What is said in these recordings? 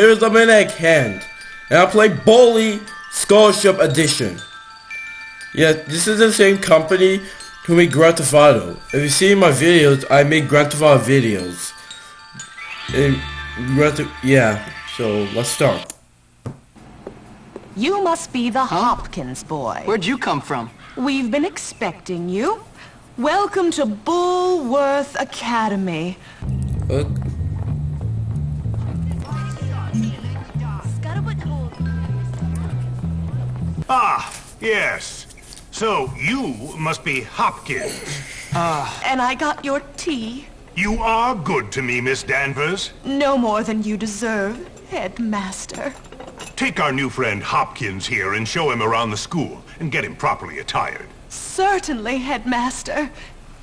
here's a Maniac Hand. And I play Bully Scholarship Edition. Yeah, this is the same company who made Grand Theft Auto. If you see my videos, I make Grand Theft Auto videos. And Grand Theft, yeah, so let's start. You must be the Hopkins boy. Where'd you come from? We've been expecting you. Welcome to Bullworth Academy. Uh, Ah, yes. So you must be Hopkins. Ah. and I got your tea. You are good to me, Miss Danvers. No more than you deserve, headmaster. Take our new friend Hopkins here and show him around the school and get him properly attired. Certainly, headmaster.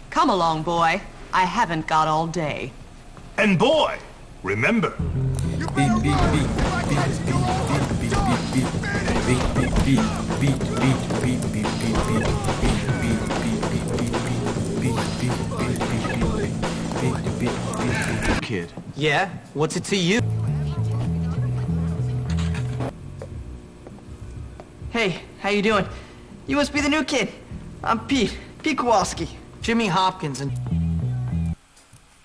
Come along, boy. I haven't got all day. And boy, remember, beat, beat, beat, beat, beat, beat, beat, beat, beat, beat, beat, beat, beat, beat, beat, Kid. Yeah? What's it to you? Hey, how you doing? You must be the new kid. I'm Pete. Pete Kowalski. Jimmy Hopkins and...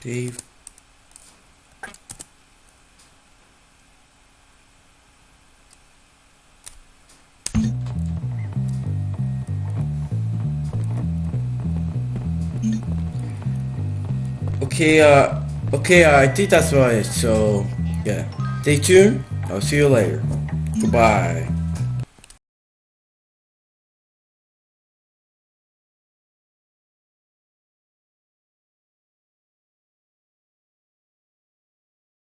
Dave. Okay, uh, okay, uh, I think that's right. So, yeah. Stay tuned. I'll see you later. Goodbye.